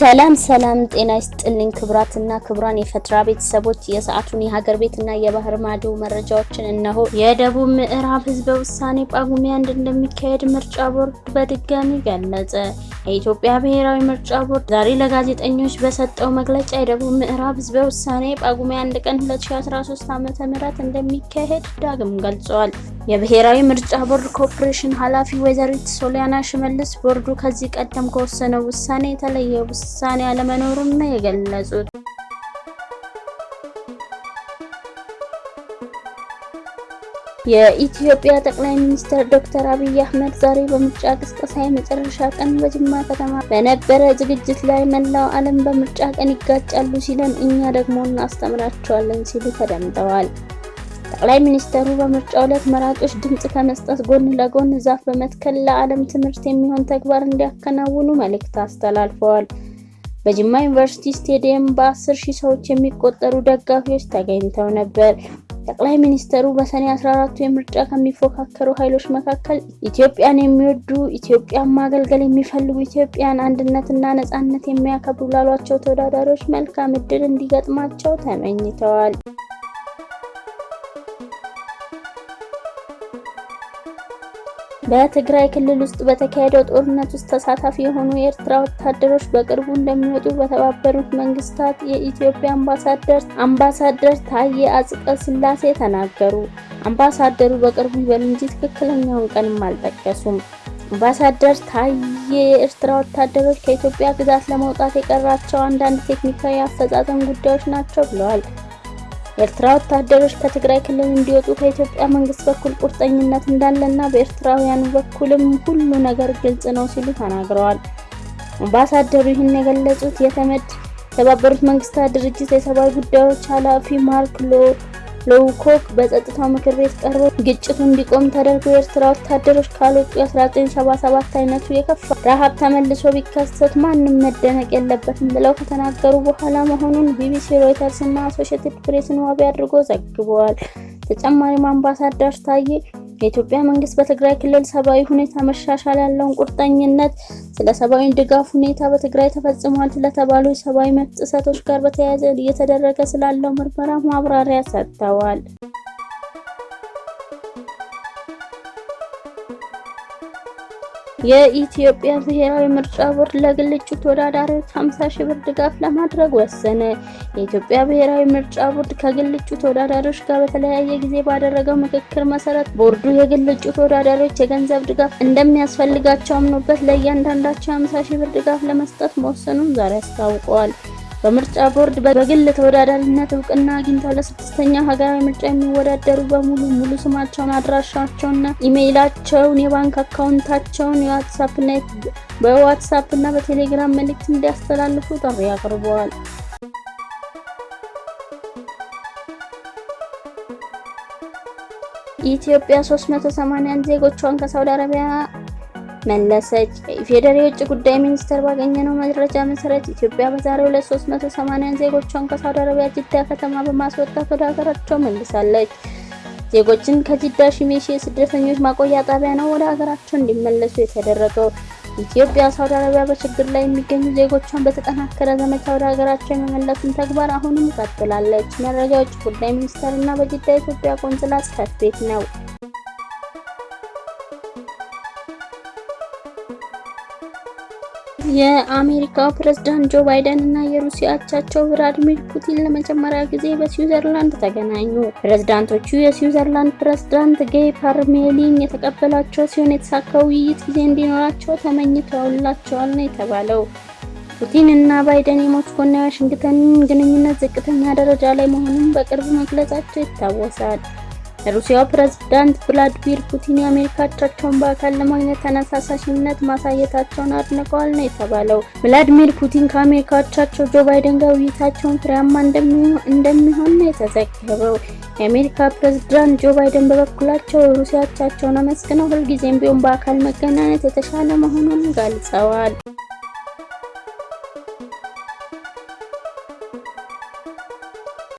ሰላም ሰላም፣ ጤና ይስጥልኝ ክብራትና ክብራን የፈትራ ቤተሰቦች የሰዓቱን የሀገር ቤትና የባህር ማዶ መረጃዎችን እነሆ። የደቡብ ምዕራብ ህዝበ ውሳኔ ጳጉሜ አንድ እንደሚካሄድ ምርጫ ቦርድ በድጋሚ ገለጸ። የኢትዮጵያ ብሔራዊ ምርጫ ቦርድ ዛሬ ለጋዜጠኞች በሰጠው መግለጫ የደቡብ ምዕራብ ህዝበ ውሳኔ ጳጉሜ አንድ ቀን 2013 ዓ.ም እንደሚካሄድ ዳግም ገልጿል። የብሔራዊ ምርጫ ቦርድ ኮርፖሬሽን ኃላፊ ወይዘሪት ሶሊያና ሽመልስ ቦርዱ ከዚህ ቀደም ከወሰነው ውሳኔ የተለየ ውሳኔ አለመኖሩን ነው የገለጹት። የኢትዮጵያ ጠቅላይ ሚኒስትር ዶክተር አብይ አህመድ ዛሬ በምርጫ ቅስቀሳ የመጨረሻ ቀን በጅማ ከተማ በነበረ ዝግጅት ላይ መላው ዓለም በምርጫ ቀን ይጋጫሉ ሲለን እኛ ደግሞ እናስተምራቸዋለን ሲሉ ተደምጠዋል። ጠቅላይ ሚኒስትሩ በምርጫው ዕለት መራጮች ድምፅ ከመስጠት ጎን ለጎን ዛፍ በመትከል ለዓለም ትምህርት የሚሆን ተግባር እንዲያከናውኑ መልእክት አስተላልፈዋል። በጅማ ዩኒቨርሲቲ ስቴዲየም በ10 ሺህ ሰዎች የሚቆጠሩ ደጋፊዎች ተገኝተው ነበር። ጠቅላይ ሚኒስትሩ በሰኔ 14ቱ የምርጫ ከሚፎካከሩ ኃይሎች መካከል ኢትዮጵያን የሚወዱ ኢትዮጵያን ማገልገል የሚፈልጉ ኢትዮጵያን አንድነትና ነጻነት የሚያከብሩ ላሏቸው ተወዳዳሪዎች መልካም እድል እንዲገጥማቸው ተመኝተዋል። በትግራይ ክልል ውስጥ በተካሄደው ጦርነት ውስጥ ተሳታፊ የሆኑ የኤርትራ ወታደሮች በቅርቡ እንደሚወጡ በተባበሩት መንግስታት የኢትዮጵያ አምባሳደር አምባሳደር ታዬ አጽቀ ሥላሴ ተናገሩ። አምባሳደሩ በቅርቡ ይበሉ እንጂ ትክክለኛውን ቀንም አልጠቀሱም። አምባሳደር ታዬ የኤርትራ ወታደሮች ከኢትዮጵያ ግዛት ለመውጣት የቀራቸው አንዳንድ ቴክኒካዊ አፈጻጸም ጉዳዮች ናቸው ብለዋል። የኤርትራ ወታደሮች ከትግራይ ክልል እንዲወጡ ከኢትዮጵያ መንግስት በኩል ቁርጠኝነት እንዳለና በኤርትራውያኑ በኩልም ሁሉ ነገር ግልጽ ነው ሲሉ ተናግረዋል። አምባሳደሩ ይህን የገለጹት የተመድ የተባበሩት መንግስታት ድርጅት የሰብአዊ ጉዳዮች ኃላፊ ማርክ ሎውኮክ በጸጥታው ምክር ቤት ቀርበው ግጭቱ እንዲቆም ተደርጎ የኤርትራ ወታደሮች ካልወጡ የ1977 አይነቱ የከፋ ረሃብ ተመልሶ ቢከሰት ማንም መደነቅ የለበትም ብለው ከተናገሩ በኋላ መሆኑን ቢቢሲ፣ ሮይተርስ እና አሶሺየትድ ፕሬስን ዋቢ አድርጎ ዘግበዋል። ተጨማሪም አምባሳደር ታዬ የኢትዮጵያ መንግስት በትግራይ ክልል ሰብአዊ ሁኔታ መሻሻል ያለውን ቁርጠኝነት፣ ስለ ሰብአዊ ድጋፍ ሁኔታ በትግራይ ተፈጽሟል ስለተባሉ የሰብአዊ መብት ጥሰቶች ጋር በተያያዘ እየተደረገ ስላለው ምርመራ ማብራሪያ ሰጥተዋል። የኢትዮጵያ ብሔራዊ ምርጫ ቦርድ ለግል እጩ ተወዳዳሪዎች 50 ሺህ ብር ድጋፍ ለማድረግ ወሰነ። የኢትዮጵያ ብሔራዊ ምርጫ ቦርድ ከግል እጩ ተወዳዳሪዎች ጋር በተለያየ ጊዜ ባደረገው ምክክር መሰረት ቦርዱ የግል እጩ ተወዳዳሪዎች የገንዘብ ድጋፍ እንደሚያስፈልጋቸው አምኖበት ለእያንዳንዳቸው 50 ሺህ ብር ድጋፍ ለመስጠት መወሰኑን ዛሬ አስታውቀዋል። በምርጫ ቦርድ በግል ተወዳዳሪነት እውቅና አግኝተው ለስድስተኛው ሀገራዊ ምርጫ የሚወዳደሩ በሙሉ ሙሉ ስማቸውን፣ አድራሻቸውንና ኢሜይላቸውን፣ የባንክ አካውንታቸውን በዋትሳፕ እና በቴሌግራም መልእክት እንዲያስተላልፉ ጥሪ አቅርበዋል። ኢትዮጵያ 381 ዜጎቿን ከሳውዲ አረቢያ መለሰች። የኢፌዴሪ የውጭ ጉዳይ ሚኒስቴር ባገኘነው መረጃ መሰረት ኢትዮጵያ በዛሬው ዕለት 380 ዜጎቿን ከሳውዲ አረቢያ ጅዳ ከተማ በማስወጣት ወደ ሀገራቸው መልሳለች። ዜጎችን ከጅዳ ሽሜሺ የስደተኞች ማቆያ ጣቢያ ነው ወደ ሀገራቸው እንዲመለሱ የተደረገው። ኢትዮጵያ ሳውዲ አረቢያ በችግር ላይ የሚገኙ ዜጎቿን በተጠናከረ ዘመቻ ወደ ሀገራቸው የመመለሱን ተግባር አሁንም ቀጥላለች። መረጃ የውጭ ጉዳይ ሚኒስቴር እና በጅዳ የኢትዮጵያ ቆንስላ ጽሕፈት ቤት ነው። የአሜሪካው ፕሬዝዳንት ጆ ባይደን እና የሩሲያ አቻቸው ቭላዲሚር ፑቲን ለመጀመሪያ ጊዜ በስዊዘርላንድ ተገናኙ። ፕሬዝዳንቶቹ የስዊዘርላንድ ፕሬዝዳንት ጌይ ፓርሜሊን የተቀበላቸው ሲሆን የተሳካ ውይይት ጊዜ እንዲኖራቸው ተመኝተውላቸዋል ነው የተባለው። ፑቲን እና ባይደን የሞስኮና የዋሽንግተን ግንኙነት ዝቅተኛ ደረጃ ላይ መሆኑን በቅርብ መግለጻቸው ይታወሳል። የሩሲያው ፕሬዝዳንት ቭላዲሚር ፑቲን የአሜሪካ አቻቸውን በአካል ለማግኘት ተነሳሳሽነት ማሳየታቸውን አድንቀዋል ነው የተባለው። ቭላዲሚር ፑቲን ከአሜሪካ አቻቸው ጆ ባይደን ጋር ውይይታቸውን ፍሬያማ እንደሚሆን ነው የተዘገበው። የአሜሪካ ፕሬዝዳንት ጆ ባይደን በበኩላቸው የሩሲያ አቻቸውን አመስግነው ሁልጊዜም ቢሆን በአካል መገናኘት የተሻለ መሆኑን ገልጸዋል።